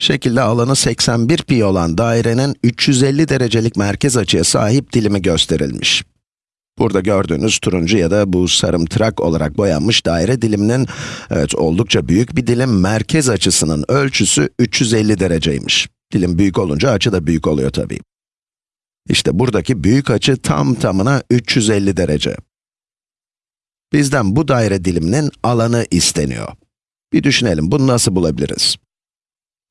Şekilde alanı 81 pi olan dairenin 350 derecelik merkez açıya sahip dilimi gösterilmiş. Burada gördüğünüz turuncu ya da bu sarımtırak olarak boyanmış daire diliminin, evet oldukça büyük bir dilim, merkez açısının ölçüsü 350 dereceymiş. Dilim büyük olunca açı da büyük oluyor tabii. İşte buradaki büyük açı tam tamına 350 derece. Bizden bu daire diliminin alanı isteniyor. Bir düşünelim, bunu nasıl bulabiliriz?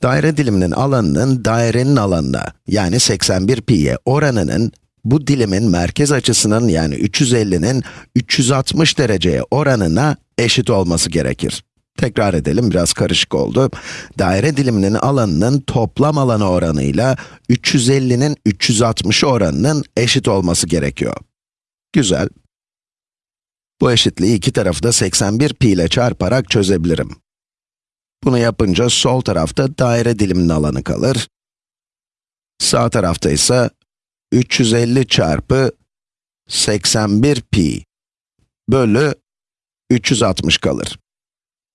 Daire diliminin alanının dairenin alanına, yani 81 pi'ye oranının, bu dilimin merkez açısının yani 350'nin 360 dereceye oranına eşit olması gerekir. Tekrar edelim, biraz karışık oldu. Daire diliminin alanının toplam alanı oranıyla 350'nin 360 oranının eşit olması gerekiyor. Güzel. Bu eşitliği iki tarafı da 81 pi ile çarparak çözebilirim. Bunu yapınca sol tarafta daire diliminin alanı kalır. Sağ tarafta ise 350 çarpı 81 pi bölü 360 kalır.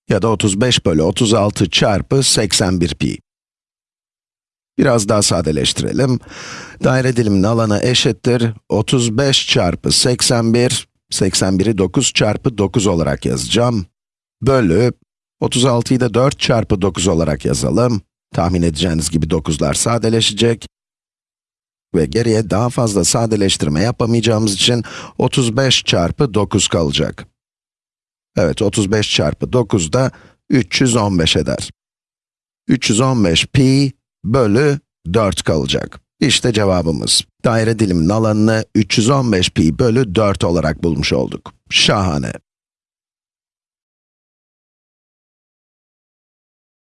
Ya da 35 bölü 36 çarpı 81 pi. Biraz daha sadeleştirelim. Daire diliminin alanı eşittir 35 çarpı 81, 81'i 9 çarpı 9 olarak yazacağım. Bölü 36'yı da 4 çarpı 9 olarak yazalım. Tahmin edeceğiniz gibi 9'lar sadeleşecek. Ve geriye daha fazla sadeleştirme yapamayacağımız için 35 çarpı 9 kalacak. Evet, 35 çarpı 9 da 315 eder. 315 pi bölü 4 kalacak. İşte cevabımız. Daire diliminin alanını 315 pi bölü 4 olarak bulmuş olduk. Şahane.